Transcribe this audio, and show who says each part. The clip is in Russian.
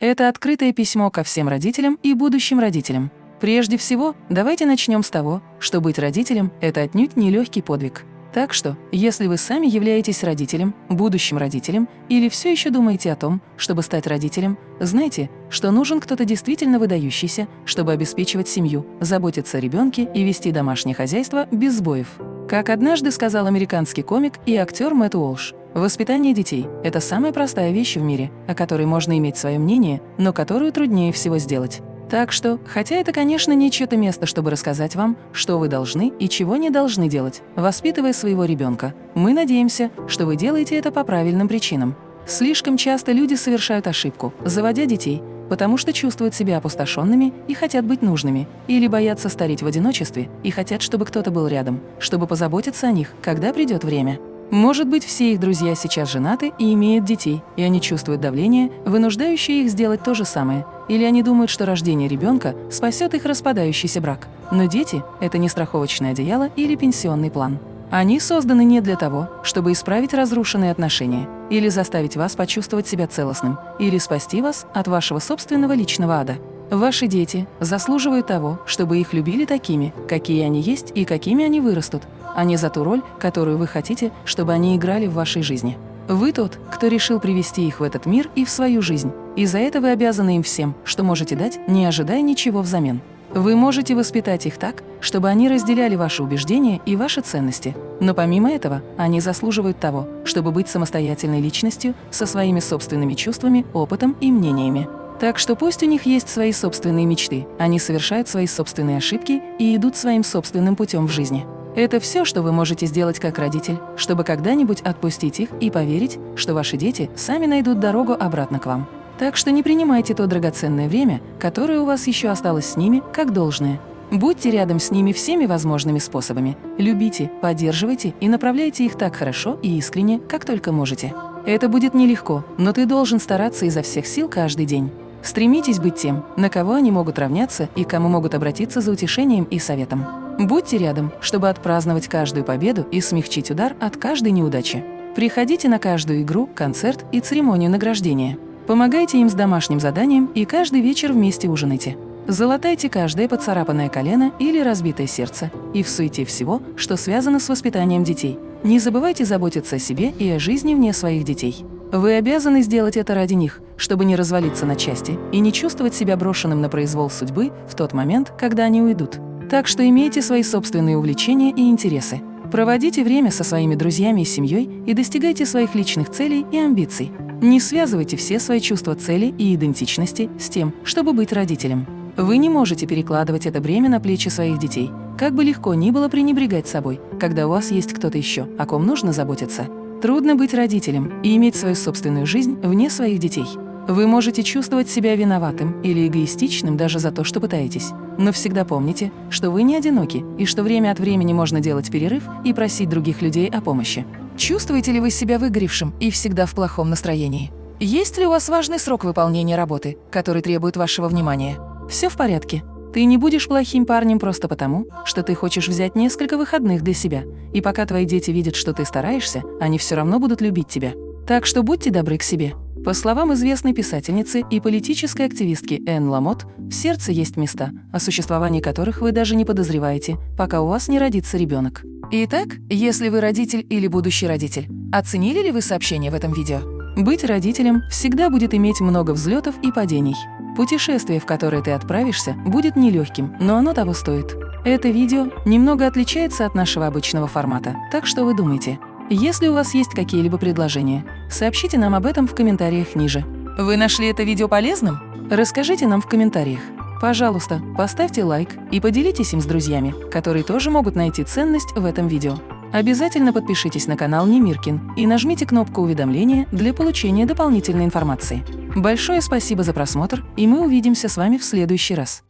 Speaker 1: Это открытое письмо ко всем родителям и будущим родителям. Прежде всего, давайте начнем с того, что быть родителем – это отнюдь не легкий подвиг. Так что, если вы сами являетесь родителем, будущим родителем, или все еще думаете о том, чтобы стать родителем, знайте, что нужен кто-то действительно выдающийся, чтобы обеспечивать семью, заботиться о ребенке и вести домашнее хозяйство без сбоев. Как однажды сказал американский комик и актер Мэтт Уолш, воспитание детей – это самая простая вещь в мире, о которой можно иметь свое мнение, но которую труднее всего сделать. Так что, хотя это, конечно, не чье-то место, чтобы рассказать вам, что вы должны и чего не должны делать, воспитывая своего ребенка, мы надеемся, что вы делаете это по правильным причинам. Слишком часто люди совершают ошибку, заводя детей, потому что чувствуют себя опустошенными и хотят быть нужными, или боятся стареть в одиночестве и хотят, чтобы кто-то был рядом, чтобы позаботиться о них, когда придет время. Может быть, все их друзья сейчас женаты и имеют детей, и они чувствуют давление, вынуждающее их сделать то же самое, или они думают, что рождение ребенка спасет их распадающийся брак. Но дети – это не страховочное одеяло или пенсионный план. Они созданы не для того, чтобы исправить разрушенные отношения, или заставить вас почувствовать себя целостным, или спасти вас от вашего собственного личного ада. Ваши дети заслуживают того, чтобы их любили такими, какие они есть и какими они вырастут, а не за ту роль, которую вы хотите, чтобы они играли в вашей жизни. Вы тот, кто решил привести их в этот мир и в свою жизнь, и за это вы обязаны им всем, что можете дать, не ожидая ничего взамен. Вы можете воспитать их так, чтобы они разделяли ваши убеждения и ваши ценности. Но помимо этого, они заслуживают того, чтобы быть самостоятельной личностью со своими собственными чувствами, опытом и мнениями. Так что пусть у них есть свои собственные мечты, они совершают свои собственные ошибки и идут своим собственным путем в жизни. Это все, что вы можете сделать как родитель, чтобы когда-нибудь отпустить их и поверить, что ваши дети сами найдут дорогу обратно к вам. Так что не принимайте то драгоценное время, которое у вас еще осталось с ними, как должное. Будьте рядом с ними всеми возможными способами. Любите, поддерживайте и направляйте их так хорошо и искренне, как только можете. Это будет нелегко, но ты должен стараться изо всех сил каждый день. Стремитесь быть тем, на кого они могут равняться и кому могут обратиться за утешением и советом. Будьте рядом, чтобы отпраздновать каждую победу и смягчить удар от каждой неудачи. Приходите на каждую игру, концерт и церемонию награждения. Помогайте им с домашним заданием и каждый вечер вместе ужинайте. Золотайте каждое поцарапанное колено или разбитое сердце и в суете всего, что связано с воспитанием детей. Не забывайте заботиться о себе и о жизни вне своих детей. Вы обязаны сделать это ради них, чтобы не развалиться на части и не чувствовать себя брошенным на произвол судьбы в тот момент, когда они уйдут. Так что имейте свои собственные увлечения и интересы. Проводите время со своими друзьями и семьей и достигайте своих личных целей и амбиций. Не связывайте все свои чувства цели и идентичности с тем, чтобы быть родителем. Вы не можете перекладывать это бремя на плечи своих детей, как бы легко ни было пренебрегать собой, когда у вас есть кто-то еще, о ком нужно заботиться. Трудно быть родителем и иметь свою собственную жизнь вне своих детей. Вы можете чувствовать себя виноватым или эгоистичным даже за то, что пытаетесь. Но всегда помните, что вы не одиноки и что время от времени можно делать перерыв и просить других людей о помощи. Чувствуете ли вы себя выгоревшим и всегда в плохом настроении? Есть ли у вас важный срок выполнения работы, который требует вашего внимания? Все в порядке. Ты не будешь плохим парнем просто потому, что ты хочешь взять несколько выходных для себя. И пока твои дети видят, что ты стараешься, они все равно будут любить тебя. Так что будьте добры к себе. По словам известной писательницы и политической активистки Энн Ламот, в сердце есть места, о существовании которых вы даже не подозреваете, пока у вас не родится ребенок. Итак, если вы родитель или будущий родитель, оценили ли вы сообщение в этом видео? Быть родителем всегда будет иметь много взлетов и падений. Путешествие, в которое ты отправишься, будет нелегким, но оно того стоит. Это видео немного отличается от нашего обычного формата, так что вы думаете. Если у вас есть какие-либо предложения, сообщите нам об этом в комментариях ниже. Вы нашли это видео полезным? Расскажите нам в комментариях. Пожалуйста, поставьте лайк и поделитесь им с друзьями, которые тоже могут найти ценность в этом видео. Обязательно подпишитесь на канал Немиркин и нажмите кнопку уведомления для получения дополнительной информации. Большое спасибо за просмотр, и мы увидимся с вами в следующий раз.